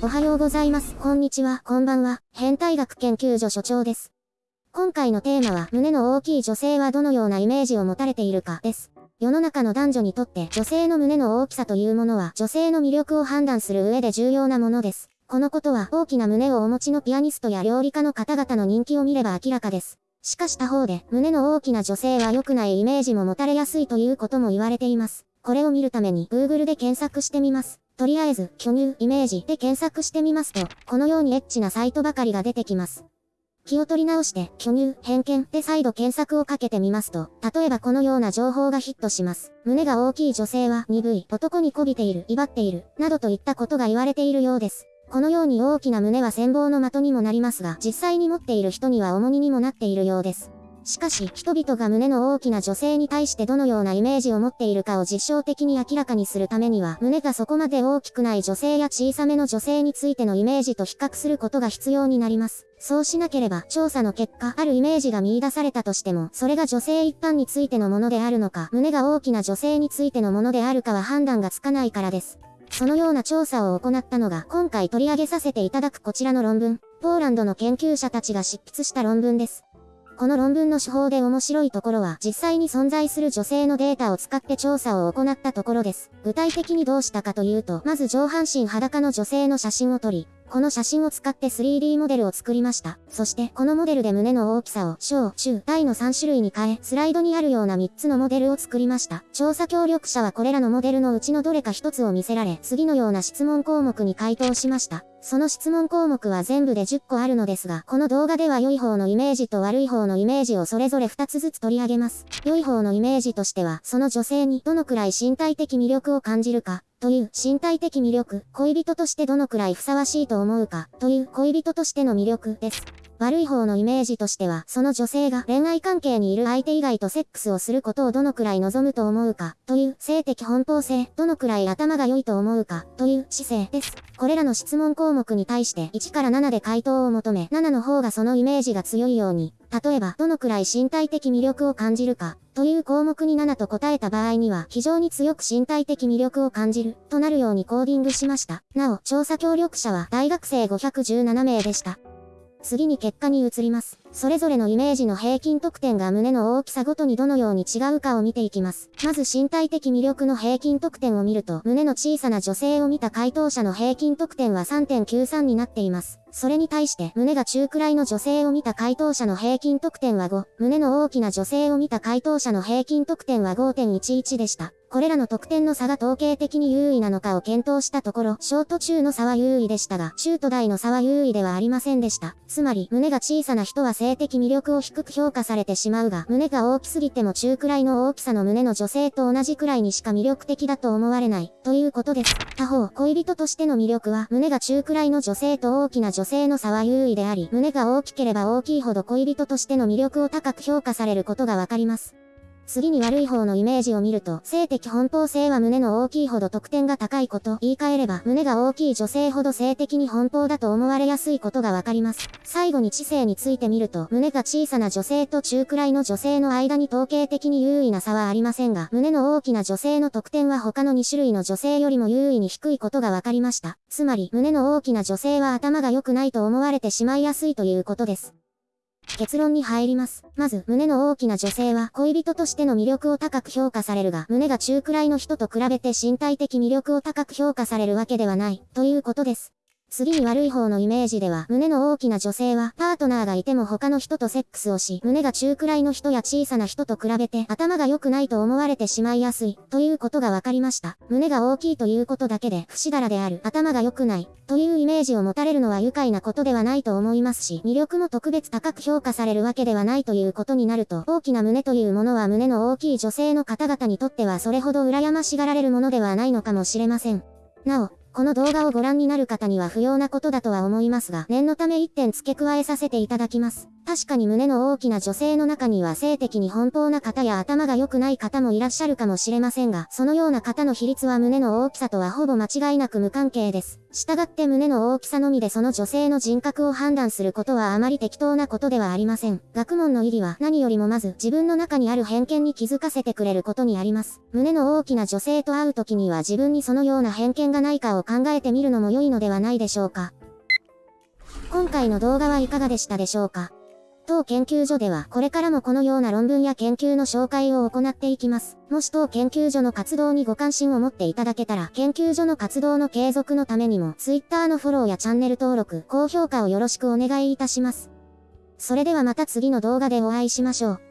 おはようございます。こんにちは。こんばんは。変態学研究所所長です。今回のテーマは、胸の大きい女性はどのようなイメージを持たれているか、です。世の中の男女にとって女性の胸の大きさというものは女性の魅力を判断する上で重要なものです。このことは大きな胸をお持ちのピアニストや料理家の方々の人気を見れば明らかです。しかし他方で、胸の大きな女性は良くないイメージも持たれやすいということも言われています。これを見るために Google で検索してみます。とりあえず、巨乳、イメージで検索してみますと、このようにエッチなサイトばかりが出てきます。気を取り直して、巨乳、偏見で再度検索をかけてみますと、例えばこのような情報がヒットします。胸が大きい女性は鈍い、男に媚びている、威張っている、などといったことが言われているようです。このように大きな胸は羨望の的にもなりますが、実際に持っている人には重荷にもなっているようです。しかし、人々が胸の大きな女性に対してどのようなイメージを持っているかを実証的に明らかにするためには、胸がそこまで大きくない女性や小さめの女性についてのイメージと比較することが必要になります。そうしなければ、調査の結果、あるイメージが見出されたとしても、それが女性一般についてのものであるのか、胸が大きな女性についてのものであるかは判断がつかないからです。そのような調査を行ったのが、今回取り上げさせていただくこちらの論文、ポーランドの研究者たちが執筆した論文です。この論文の手法で面白いところは、実際に存在する女性のデータを使って調査を行ったところです。具体的にどうしたかというと、まず上半身裸の女性の写真を撮り、この写真を使って 3D モデルを作りました。そして、このモデルで胸の大きさを小、中、大の3種類に変え、スライドにあるような3つのモデルを作りました。調査協力者はこれらのモデルのうちのどれか1つを見せられ、次のような質問項目に回答しました。その質問項目は全部で10個あるのですが、この動画では良い方のイメージと悪い方のイメージをそれぞれ2つずつ取り上げます。良い方のイメージとしては、その女性にどのくらい身体的魅力を感じるか、という身体的魅力、恋人としてどのくらいふさわしいと思うか、という恋人としての魅力です。悪い方のイメージとしては、その女性が恋愛関係にいる相手以外とセックスをすることをどのくらい望むと思うか、という性的奔放性、どのくらい頭が良いと思うか、という姿勢です。これらの質問項目に対して1から7で回答を求め、7の方がそのイメージが強いように、例えば、どのくらい身体的魅力を感じるか、という項目に7と答えた場合には、非常に強く身体的魅力を感じる、となるようにコーディングしました。なお、調査協力者は大学生517名でした。次に結果に移ります。それぞれのイメージの平均得点が胸の大きさごとにどのように違うかを見ていきます。まず身体的魅力の平均得点を見ると、胸の小さな女性を見た回答者の平均得点は3.93になっています。それに対して、胸が中くらいの女性を見た回答者の平均得点は5、胸の大きな女性を見た回答者の平均得点は5.11でした。これらの得点の差が統計的に優位なのかを検討したところ、ショート中の差は優位でしたが、中と大の差は優位ではありませんでした。つまり、胸が小さな人は性的魅力を低く評価されてしまうが、胸が大きすぎても中くらいの大きさの胸の女性と同じくらいにしか魅力的だと思われない、ということです。他方、恋人としての魅力は、胸が中くらいの女性と大きな女性の差は優位であり、胸が大きければ大きいほど恋人としての魅力を高く評価されることがわかります。次に悪い方のイメージを見ると、性的奔放性は胸の大きいほど得点が高いこと、言い換えれば、胸が大きい女性ほど性的に奔放だと思われやすいことがわかります。最後に知性について見ると、胸が小さな女性と中くらいの女性の間に統計的に優位な差はありませんが、胸の大きな女性の得点は他の2種類の女性よりも優位に低いことがわかりました。つまり、胸の大きな女性は頭が良くないと思われてしまいやすいということです。結論に入ります。まず、胸の大きな女性は恋人としての魅力を高く評価されるが、胸が中くらいの人と比べて身体的魅力を高く評価されるわけではない、ということです。次に悪い方のイメージでは、胸の大きな女性は、パートナーがいても他の人とセックスをし、胸が中くらいの人や小さな人と比べて、頭が良くないと思われてしまいやすい、ということが分かりました。胸が大きいということだけで、不死だらである、頭が良くない、というイメージを持たれるのは愉快なことではないと思いますし、魅力も特別高く評価されるわけではないということになると、大きな胸というものは胸の大きい女性の方々にとってはそれほど羨ましがられるものではないのかもしれません。なお、この動画をご覧になる方には不要なことだとは思いますが、念のため1点付け加えさせていただきます。確かに胸の大きな女性の中には性的に奔放な方や頭が良くない方もいらっしゃるかもしれませんが、そのような方の比率は胸の大きさとはほぼ間違いなく無関係です。従って胸の大きさのみでその女性の人格を判断することはあまり適当なことではありません。学問の意義は何よりもまず自分の中にある偏見に気づかせてくれることにあります。胸の大きな女性と会う時には自分にそのような偏見がないかを考えてみるのも良いのではないでしょうか。今回の動画はいかがでしたでしょうか？当研究所ではこれからもこのような論文や研究の紹介を行っていきます。もし当研究所の活動にご関心を持っていただけたら、研究所の活動の継続のためにも、Twitter のフォローやチャンネル登録、高評価をよろしくお願いいたします。それではまた次の動画でお会いしましょう。